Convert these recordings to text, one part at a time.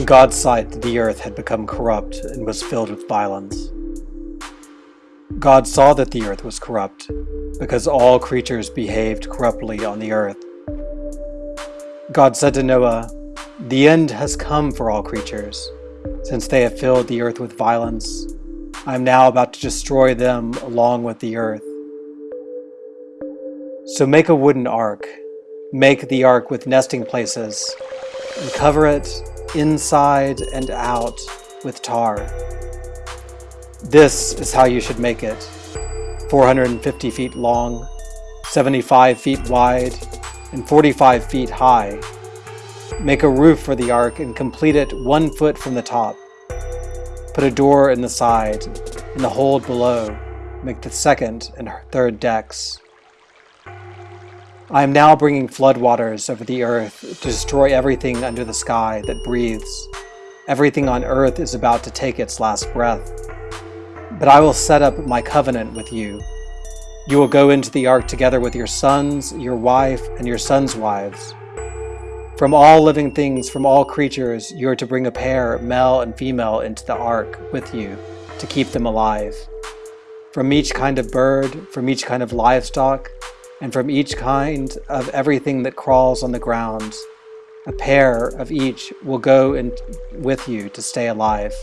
In God's sight, the earth had become corrupt and was filled with violence. God saw that the earth was corrupt, because all creatures behaved corruptly on the earth. God said to Noah, The end has come for all creatures, since they have filled the earth with violence. I am now about to destroy them along with the earth. So make a wooden ark. Make the ark with nesting places, and cover it inside and out with tar. This is how you should make it. 450 feet long, 75 feet wide, and 45 feet high. Make a roof for the ark and complete it one foot from the top. Put a door in the side and the hold below. Make the second and third decks. I am now bringing floodwaters over the earth to destroy everything under the sky that breathes. Everything on earth is about to take its last breath. But I will set up my covenant with you. You will go into the ark together with your sons, your wife, and your sons' wives. From all living things, from all creatures, you are to bring a pair, male and female, into the ark with you to keep them alive. From each kind of bird, from each kind of livestock, and from each kind of everything that crawls on the ground. A pair of each will go in with you to stay alive.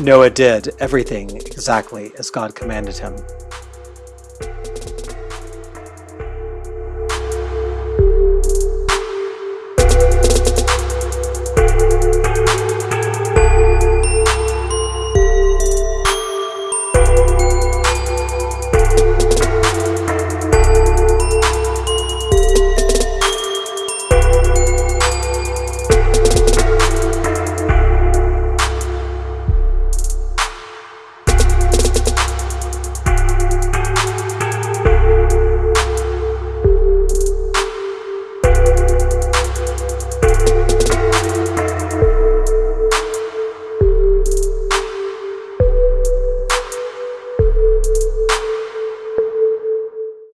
Noah did everything exactly as God commanded him.